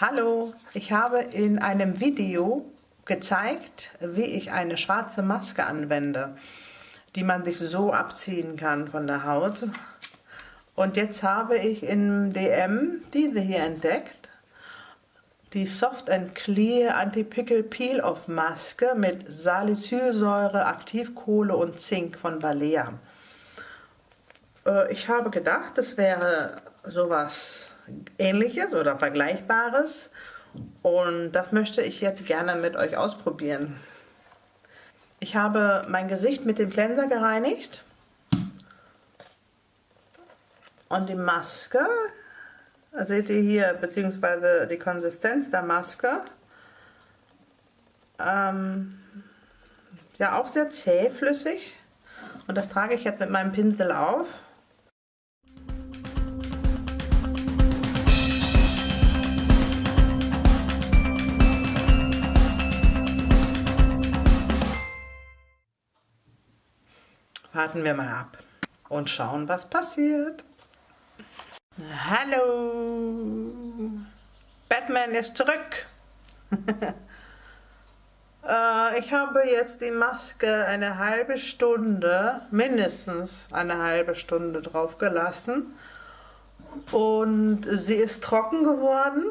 Hallo, ich habe in einem Video gezeigt, wie ich eine schwarze Maske anwende, die man sich so abziehen kann von der Haut. Und jetzt habe ich im DM diese hier entdeckt, die Soft and Clear Anti-Pickel Peel-Off Maske mit Salicylsäure, Aktivkohle und Zink von Balea. Äh, ich habe gedacht, das wäre sowas ähnliches oder vergleichbares und das möchte ich jetzt gerne mit euch ausprobieren. Ich habe mein Gesicht mit dem Cleanser gereinigt und die Maske, seht ihr hier, beziehungsweise die Konsistenz der Maske, ähm, ja auch sehr zähflüssig und das trage ich jetzt mit meinem Pinsel auf. Warten wir mal ab und schauen, was passiert. Hallo! Batman ist zurück! Äh, ich habe jetzt die Maske eine halbe Stunde, mindestens eine halbe Stunde drauf gelassen. Und sie ist trocken geworden.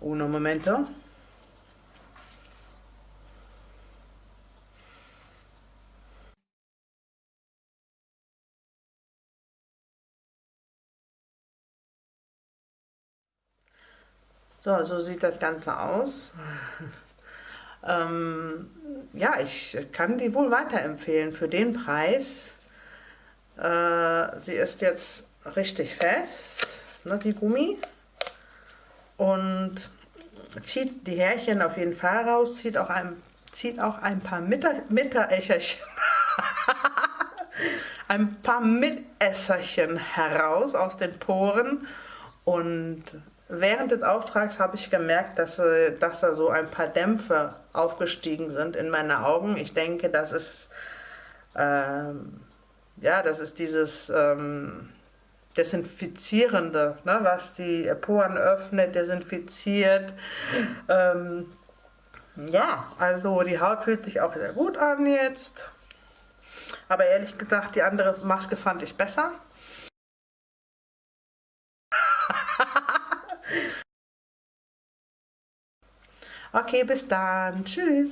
Uno momento. So, so sieht das Ganze aus. ähm, ja, ich kann die wohl weiterempfehlen für den Preis. Äh, sie ist jetzt richtig fest, ne, wie Gummi. Und zieht die Härchen auf jeden Fall raus, zieht auch ein, zieht auch ein paar Mitterächerchen, ein paar Mitesserchen heraus aus den Poren und Während des Auftrags habe ich gemerkt, dass, äh, dass da so ein paar Dämpfe aufgestiegen sind in meine Augen. Ich denke, das ist, ähm, ja, das ist dieses ähm, Desinfizierende, ne, was die Poren öffnet, desinfiziert. Ähm, ja, also die Haut fühlt sich auch sehr gut an jetzt. Aber ehrlich gesagt, die andere Maske fand ich besser. Okay, bis dann. Tschüss.